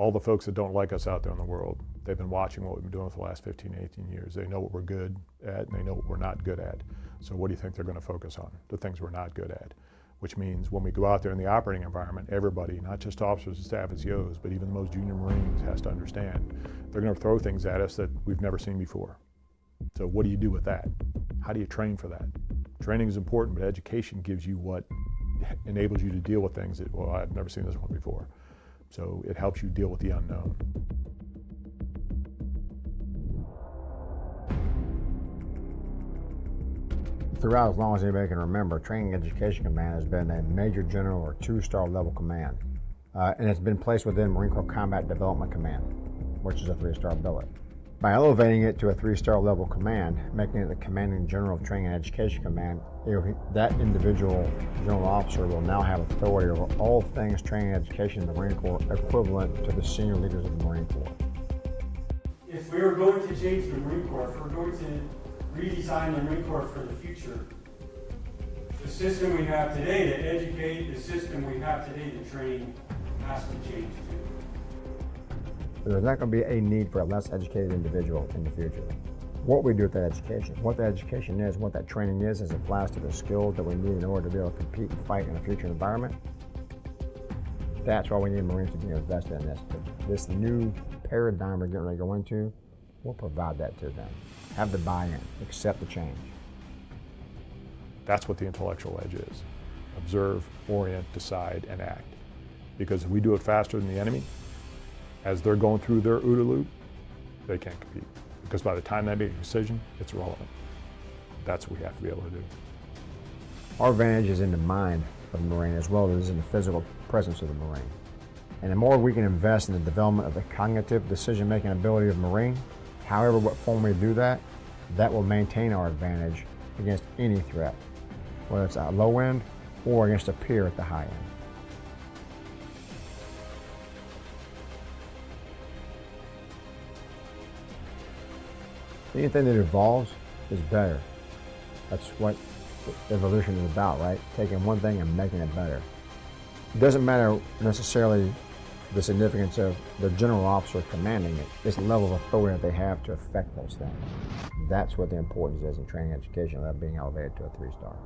all the folks that don't like us out there in the world, they've been watching what we've been doing for the last 15, 18 years. They know what we're good at and they know what we're not good at. So what do you think they're going to focus on? The things we're not good at. Which means when we go out there in the operating environment, everybody, not just officers and staff NCOs, but even the most junior Marines has to understand they're going to throw things at us that we've never seen before. So what do you do with that? How do you train for that? Training is important, but education gives you what enables you to deal with things that, well, I've never seen this one before. So it helps you deal with the unknown. Throughout, as long as anybody can remember, Training Education Command has been a Major General or two-star level command. Uh, and it's been placed within Marine Corps Combat Development Command, which is a three-star billet. By elevating it to a three-star level command, making it the Commanding General of Training and Education Command, that individual general officer will now have authority over all things training and education in the Marine Corps equivalent to the senior leaders of the Marine Corps. If we are going to change the Marine Corps, if we're going to redesign the Marine Corps for the future, the system we have today to educate, the system we have today to train has to change too. There's not going to be a need for a less educated individual in the future. What we do with that education, what that education is, what that training is, as it applies to the skills that we need in order to be able to compete and fight in a future environment, that's why we need Marines to be invested in this. This new paradigm we're getting ready to go into, we'll provide that to them. Have the buy-in, accept the change. That's what the intellectual edge is. Observe, orient, decide, and act. Because if we do it faster than the enemy, as they're going through their OODA loop, they can't compete. Because by the time they make a decision, it's irrelevant. That's what we have to be able to do. Our advantage is in the mind of the Marine as well as in the physical presence of the Marine. And the more we can invest in the development of the cognitive decision-making ability of Marine, however what form we do that, that will maintain our advantage against any threat, whether it's at low end or against a peer at the high end. Anything that evolves is better. That's what evolution is about, right? Taking one thing and making it better. It doesn't matter necessarily the significance of the general officer commanding it. It's the level of authority that they have to affect those things. That's what the importance is in training education, of being elevated to a three-star.